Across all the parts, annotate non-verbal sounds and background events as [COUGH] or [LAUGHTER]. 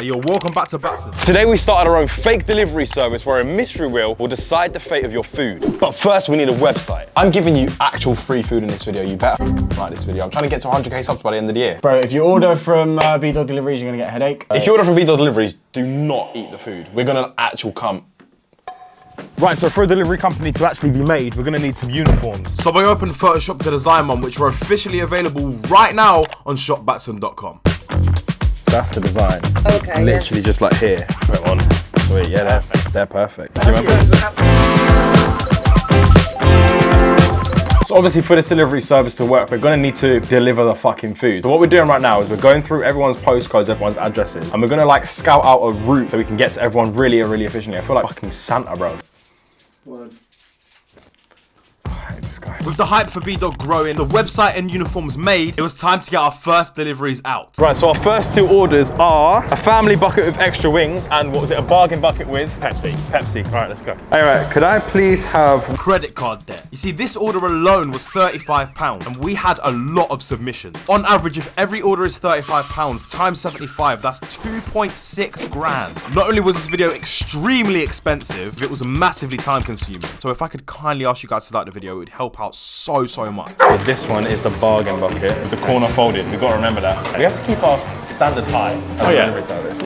You're welcome back to Batson. Today we started our own fake delivery service where a mystery wheel will decide the fate of your food. But first we need a website. I'm giving you actual free food in this video. You better like this video. I'm trying to get to 100k subs by the end of the year. Bro, if you order from uh, B-Dog Deliveries, you're gonna get a headache. If you order from B-Dog Deliveries, do not eat the food. We're gonna actual come. Right, so for a delivery company to actually be made, we're gonna need some uniforms. So we opened Photoshop to design one, which are officially available right now on shopbatson.com. That's the design. Okay. Literally just like here. Put it on. Sweet, yeah, they're, they're perfect. Do you remember? So obviously for this delivery service to work, we're gonna need to deliver the fucking food. So what we're doing right now is we're going through everyone's postcodes, everyone's addresses, and we're gonna like scout out a route so we can get to everyone really, really efficiently. I feel like fucking Santa, bro. I hate this guy. With the hype for B-Dog growing, the website and uniforms made, it was time to get our first deliveries out. Right, so our first two orders are a family bucket with extra wings and what was it, a bargain bucket with Pepsi. Pepsi, all right, let's go. All right, could I please have Credit card debt. You see, this order alone was £35 and we had a lot of submissions. On average, if every order is £35 times 75, that's 2.6 grand. Not only was this video extremely expensive, it was massively time consuming. So if I could kindly ask you guys to like the video, it would help out so, so much. This one is the bargain bucket, the corner folded. We've got to remember that. We have to keep our standard high. Oh yeah. Delivery service.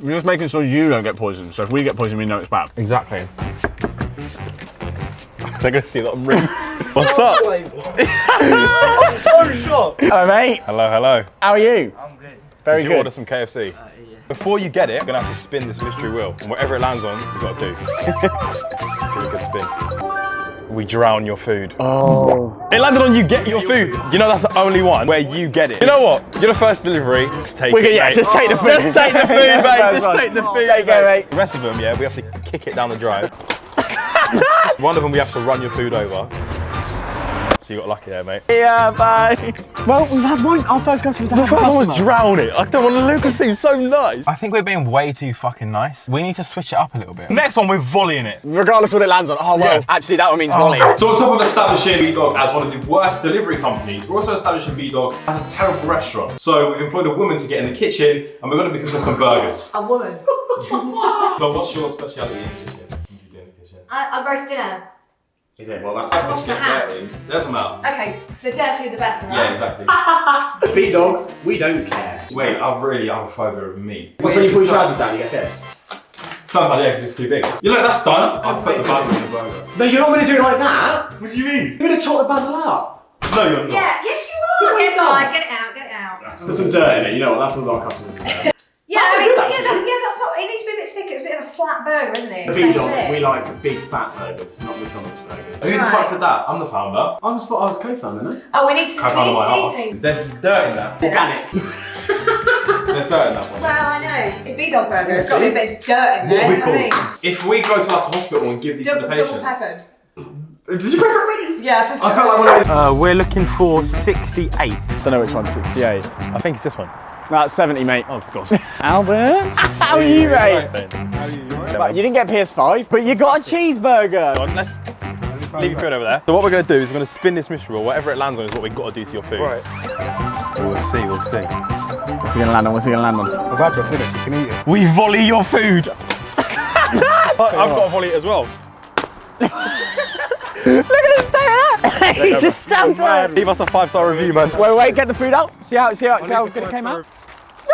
We're just making sure you don't get poisoned. So if we get poisoned, we know it's bad. Exactly. They're gonna see that I'm rude. [LAUGHS] What's up? [LAUGHS] Hello, mate. Hello, hello. How are you? I'm good. Very Did you good. order some KFC? Uh, Before you get it, you're gonna have to spin this mystery wheel, and whatever it lands on, you've gotta do. Give it a good spin. We drown your food. Oh. It landed on you get your food. You know that's the only one where you get it. You know what? You're the first delivery. Just take We it. yeah, mate. just take the food. Just take the food, [LAUGHS] mate. Just take the food. Take it, mate. The rest of them, yeah, we have to kick it down the drive. [LAUGHS] one of them we have to run your food over. So you got lucky there, mate. Yeah, bye. Well, we've had one. Our first customer's The first one was drowning. I don't want to look. It seems so nice. I think we're being way too fucking nice. We need to switch it up a little bit. Next one, we're volleying it. Regardless of what it lands on. Oh, well, Yeah. actually, that one means oh. volley. So on top of establishing B-Dog as one of the worst delivery companies, we're also establishing B-Dog as a terrible restaurant. So we've employed a woman to get in the kitchen and we're going to be cooking some burgers. A woman. [LAUGHS] So what's your speciality in the kitchen? What do you do in the kitchen? I, I roast dinner. Is it? Well, that's I like a wash my skip hands. There's them out. Okay, the dirtier the better, right? Yeah, exactly. [LAUGHS] B-Dog, we don't care. Wait, I really have a phobia of meat. What's when you pull your trousers down, you get scared? Sometimes, yeah, because it's too big. You look, that's done. I'll put the basil in the burger. No, you're not going to do it like that. What do you mean? You're going to chop the basil out. No, you're not. Yeah, yes you are. Get it, out, get it out, get it out. There's some dirt in it, you know what? That's what our customers do. Yeah, That's I a mean, good, yeah, actually. that, yeah, that's not. It needs to be a bit thicker. It's a bit of a flat burger. The Same B-Dog, thing. we like big fat burgers, not McDonald's burgers. Who the fuck said that? I'm the founder. I just thought I was co-founder, no? Oh, we need some. Cut out my need seasoning. There's dirt in that. Organic. [LAUGHS] There's dirt in that one. Well, I know. It's a B-Dog burger. it's got to be a bit of dirt in there. What we you I call mean? If we go to like a hospital and give these to Double, the double patients. peppered. [LAUGHS] Did you pepper already? Yeah, I felt like one of those. Uh, we're looking for 68. I Don't know which one, 68. I think it's this one. That's 70, mate. Oh, gosh. [LAUGHS] Albert, [LAUGHS] how are you, mate? Right, Right, you didn't get PS5, but you got a cheeseburger. Let's leave your food over there. So what we're going to do is we're going to spin this mystery wheel. Whatever it lands on is what we've got to do to your food. Right. We'll see, we'll see. What's he gonna land on? What's he gonna land on? I've had to finish, you can eat it. We volley your food. [LAUGHS] I've got to volley it as well. [LAUGHS] he just stamped it. Leave us a five-star review, man. Wait, wait, get the food out. See how, see how, see how good it came out.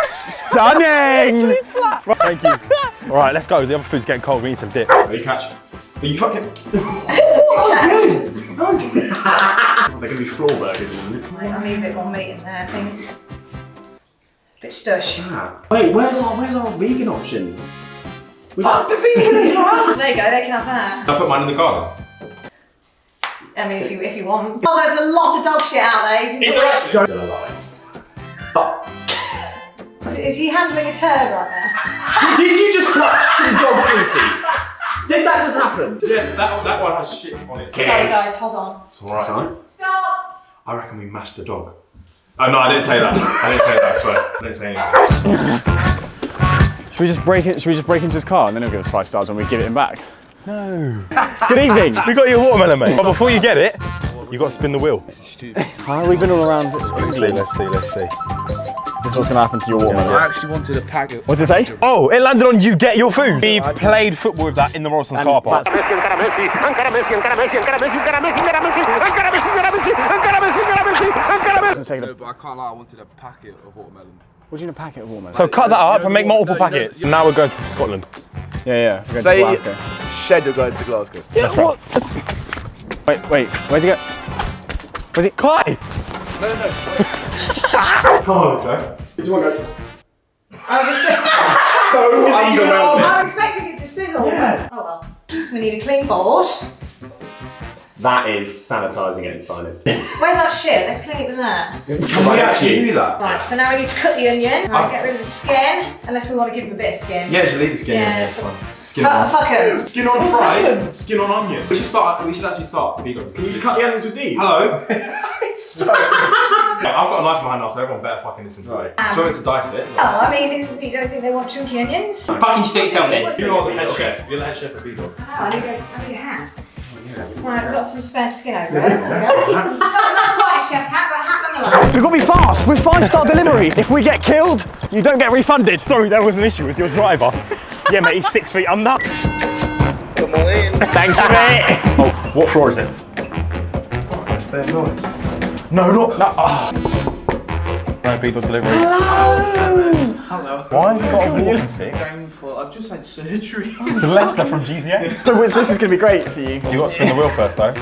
Stunning. [LAUGHS] flat. Thank you. [LAUGHS] All right, let's go. The other food's getting cold. We need some dip. Ready, catch. Are you fucking. They're going to be floor burgers in a minute. I need a bit more meat in there, I think. A bit stush. Ah. Wait, where's our where's our vegan options? Fuck the vegan as well! There you go, they can have that. I put mine in the car. I mean, if you if you want. [LAUGHS] Oh, there's a lot of dog shit out there. You can Is there actually? Still alive. Is, is he handling a turd right now? Did you just touch some dog feces? Did that just happen? Yeah, that, that one has shit on it. Sorry guys, hold on. It's alright. Sorry. Stop! I reckon we mashed the dog. Oh no, I didn't say that. I didn't say that, I swear. I didn't say anything. Should we just break it? Should we just break into his car and then he'll give us five stars when we give it him back? No. Good evening. We got your watermelon, mate. But before you get it, you got to spin the wheel. How we've been all around Let's see, let's see, let's see. This is what's gonna happen to your watermelon. I actually wanted a packet. What's it say? Oh, it landed on you get your food. We played football with that in the Morrison's car park. that's- Let's take No, it. but I can't lie, I wanted a packet of watermelon. What do you need a packet of watermelon? So cut that up and make multiple No, you know- packets. Now we're going to Scotland. yeah, yeah. We're going to Say Glasgow. shed are going to Glasgow. That's right. Wait, wait. Where's he go? Where's he? Kai! [LAUGHS] I was expecting, So underwhelming. I was expecting it to sizzle. Oh well. So we need a clean board. That is sanitising at its finest. Where's that shit? Let's clean it with that. Can we actually do that? Right, so now we need to cut the onion. Right, get rid of the skin, unless we want to give them a bit of skin. Yeah, just leave the skin. Yeah, it's fuck- fine. Skin Fuck, on. fuck 'em. Skin on fries. Skin on onion. We should start. We should actually start. Vegans. Can you cut the onions with these? Hello. [LAUGHS] Yeah, I've got a knife in my hand now, so everyone better fucking listen to me. So we're to dice it. Oh, I mean, you don't think they want chunky onions? Fucking stick yourself in. You are the head chef. You're the head chef of Vegan. Oh, I need a, I need a hat. Right, I've got some spare skin over there. not, not quite a chef's hat, but a hat nonetheless. We've got to be fast. We're five star delivery. If we get killed, you don't get refunded. Sorry, there was an issue with your driver. yeah, mate, he's six feet under. Come on in. Thank you, mate. [LAUGHS] oh, what floor is it? No, not. No, oh. No Beetle delivery. Hello. Why have you got a walking stick? Painful. I've just had surgery. [LAUGHS] Celeste from GZA. [LAUGHS] So this this is going to be great for you. You got to spin the wheel first, though.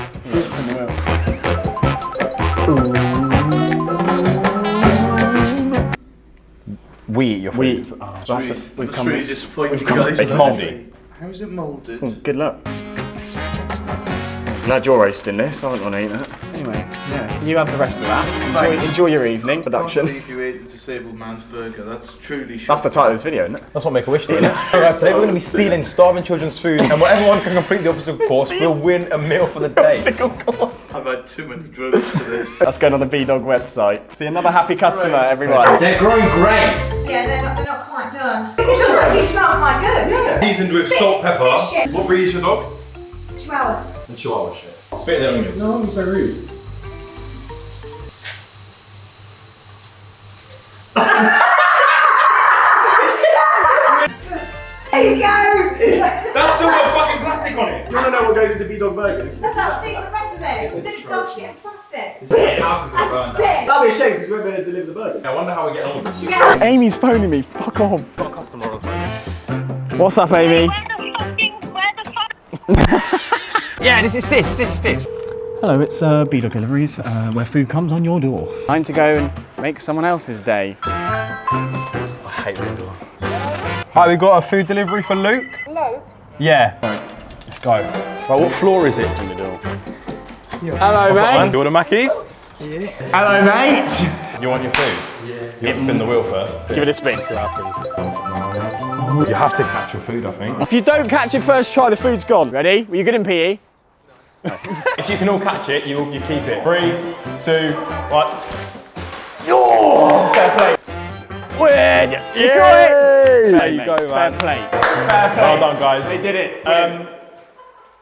We eat your We. food. Oh, that's really, we've that's come. really disappointing, guys. It's mouldy. How is it moulded? Good luck. Glad you're roasting this. I don't want to eat that. Anyway, yeah. You have the rest of that. Enjoy, enjoy your evening. I can't Production. believe you ate the disabled man's burger. That's truly shocking. That's the title of this video, isn't it? That's what Make a Wish did. Alright, today we're going to be stealing starving children's food, and whatever one can complete the obstacle course will win a meal for the day. Obstacle course. I've had too many drugs for this. [LAUGHS] That's going on the B Dog website. See another happy customer, everyone. They're growing great. Yeah, they're not, they're not quite done. It does actually smell quite good. Yeah. Seasoned with salt, pepper. Bit shit. What breed is your dog? Chihuahua. And Chihuahua shit. Spit the onions. No, I'm so rude. You go. That's still got fucking plastic on it. You wanna know what goes into B-Dog burgers? That's that secret recipe. It's in dog shit and plastic. House is gonna burn That's down. spit. That'd be a shame because we weren't going to deliver the burger. I wonder how we get on with this. Amy's phoning me. Fuck off. Got a customer on the phone. What's up, Amy? Where the fucking, where the fuck? [LAUGHS] Yeah, this is this, this is this. Hello, it's uh, B Dog Deliveries, uh, where food comes on your door. Time to go and make someone else's day. I hate this. Hi, we've got a food delivery for Luke. Luke? Yeah. Right, let's go. Right, what floor is it? In the door. Hello, Do you order Mackies? Hello, mate. You want your food? Yeah. You have to spin the wheel first. Give it a spin. You have to catch your food, I think. If you don't catch it first try, the food's gone. Ready? Were you good in PE? If you can all catch it, you, you keep it. Three, two, one. Oh! Fair play. Win! Yeah! There you Mate, go, Fair man. play. Well done, guys. They did it. Um,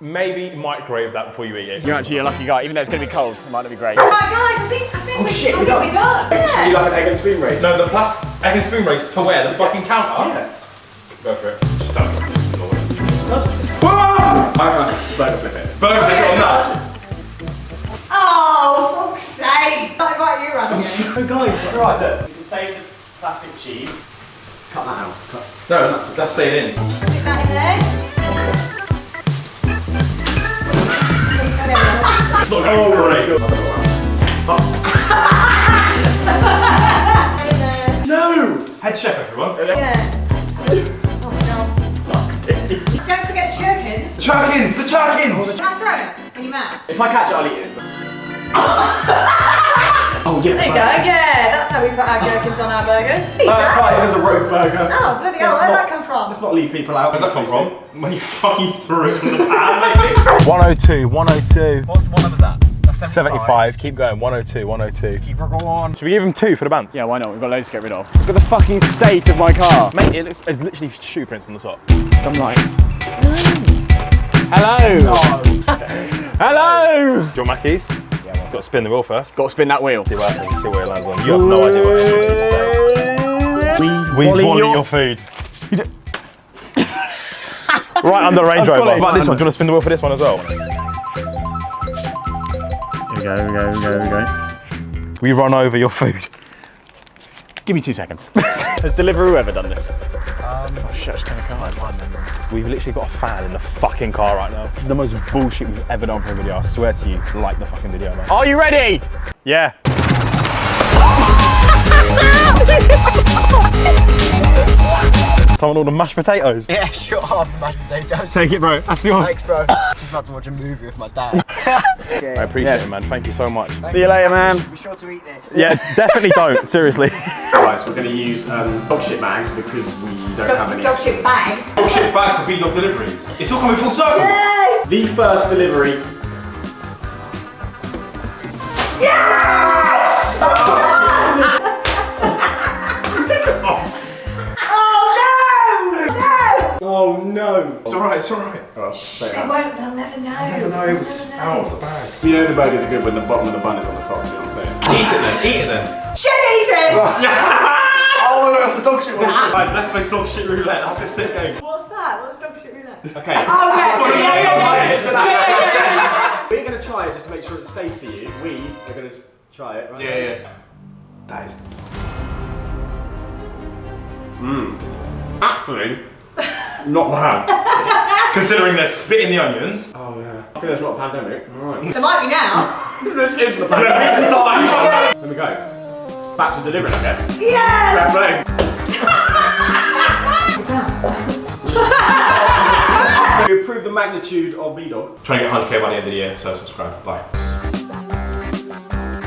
maybe microwave that before you eat it. You're actually a lucky guy. Even though it's going to be cold, it might not be great. Right, guys, I think, I think we, shit, I we think done. we're done. Yeah. You like an egg and spoon race? No, the plastic egg and spoon race to where? The fucking counter? Yeah. Go for it. Just don't. Burger flip it. Burger flip it on that. Oh, fuck's sake. Not invite you again. Oh guys, it's alright look. You can save the plastic cheese. Cut that out. Cut. No, that's, that's staying in. Stick that in there. In there. No! Head chef, everyone. Yeah. Churkins. Chuckin! The chuckins! Can I throw it in your mouth? If I catch it, I'll eat it. oh yeah. There you go. Yeah, that's how we put our gherkins on our burgers. Eat [LAUGHS] Uh, that. guys, there's a rogue burger. Oh, bloody hell, where'd that come from? Let's not leave people out. Where's that come from? [LAUGHS] When you fucking threw it from the pan, [LAUGHS] maybe? 102, 102. What's, what number's that? That's 75. Keep going. 102, 102. Keep her going. On. Should we give him two for the bands? Yeah, why not? We've got loads to get rid of. Look at the fucking state of my car. Mate, it looks, it's literally shoe prints on the top. I'm like, hello. Oh. hello. Do you want Mackies? Yeah, Got to spin the wheel first. Got to spin that wheel. See where, see where it lands on. You have no idea what it is. We Volley volley your- your, food. [LAUGHS] right under the Range That's Rover. quality. What about this one? Do you want to spin the wheel for this one as well? Here we go, here we go, here we go, here we go. We run over your food. Give me two seconds. [LAUGHS] Has Deliveroo ever done this? Oh shit, I just turned the car on. We've literally got a fan in the fucking car right now. This is the most bullshit we've ever done for a video. I swear to you, like the fucking video, man. Are you ready? Yeah. [LAUGHS] [LAUGHS] Someone ordered mashed potatoes. Yeah, [LAUGHS] sure. Half mashed potatoes. Take it, bro. That's yours. Thanks, bro. Just about to watch a movie with my dad. [LAUGHS] I appreciate Yes. it, man. Thank you so much. See you later, man. Be sure to eat this. Yeah, definitely don't. [LAUGHS] Seriously. Guys, we're going to use um, dog shit bags because we don't have Dog, any. dog shit bag. Dog shit bag for B-Dog deliveries. It's all coming full circle. Yes! The first delivery. Oh Oh! It's alright, it's alright. They won't, they'll never know. No, it was out of the bag. You know the burgers are good when the bottom of the bun is on the top, you know what I'm saying? Eat it then, eat it then. Should eat it! [LAUGHS] Oh, no, that's the dog shit one. Guys, let's play dog shit roulette. That's a sick game. What's that? What's dog shit roulette? Okay. Oh, [LAUGHS] yeah, yeah, yeah, yeah, yeah. So We're going to try it just to make sure it's safe for you. We are going to try it. Right Yeah, yeah. That is. Mmm. Actually, not bad. [LAUGHS] Considering they're spitting the onions. Oh yeah. Okay, there's not a pandemic. Alright. There might be now. [LAUGHS] this is the pandemic. [LAUGHS] Let me go. Back to delivering, I guess. Yes! We improve the magnitude of B-Dog. Trying to get 100k by the end of the year, so subscribe. Bye.